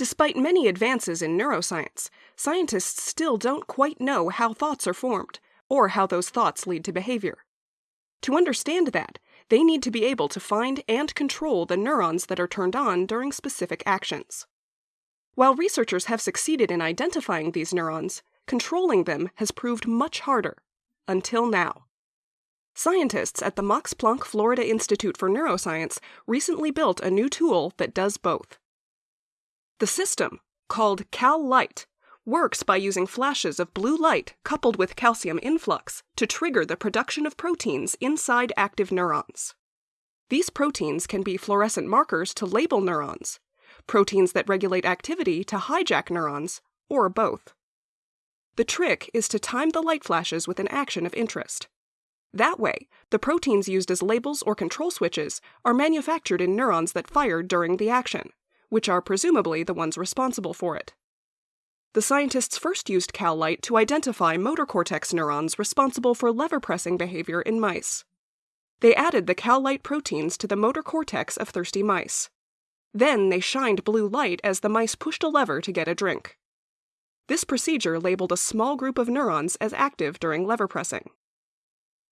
Despite many advances in neuroscience, scientists still don't quite know how thoughts are formed or how those thoughts lead to behavior. To understand that, they need to be able to find and control the neurons that are turned on during specific actions. While researchers have succeeded in identifying these neurons, controlling them has proved much harder, until now. Scientists at the Max Planck Florida Institute for Neuroscience recently built a new tool that does both. The system, called CalLight, works by using flashes of blue light coupled with calcium influx to trigger the production of proteins inside active neurons. These proteins can be fluorescent markers to label neurons, proteins that regulate activity to hijack neurons, or both. The trick is to time the light flashes with an action of interest. That way, the proteins used as labels or control switches are manufactured in neurons that fire during the action, which are presumably the ones responsible for it. The scientists first used CalLight to identify motor cortex neurons responsible for lever pressing behavior in mice. They added the CalLight proteins to the motor cortex of thirsty mice. Then they shined blue light as the mice pushed a lever to get a drink. This procedure labeled a small group of neurons as active during lever pressing.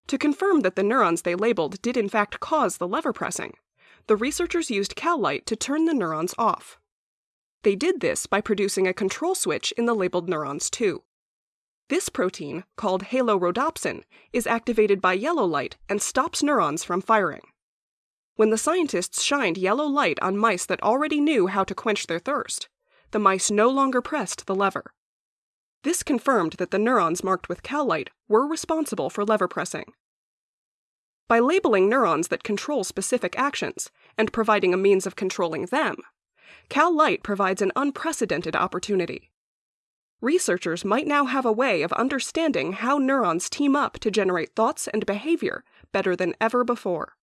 To confirm that the neurons they labeled did in fact cause the lever pressing, the researchers used CalLight to turn the neurons off. They did this by producing a control switch in the labeled neurons too. This protein, called halorhodopsin, is activated by yellow light and stops neurons from firing. When the scientists shined yellow light on mice that already knew how to quench their thirst, the mice no longer pressed the lever. This confirmed that the neurons marked with CalLight were responsible for lever pressing. By labeling neurons that control specific actions and providing a means of controlling them, CalLight provides an unprecedented opportunity. Researchers might now have a way of understanding how neurons team up to generate thoughts and behavior better than ever before.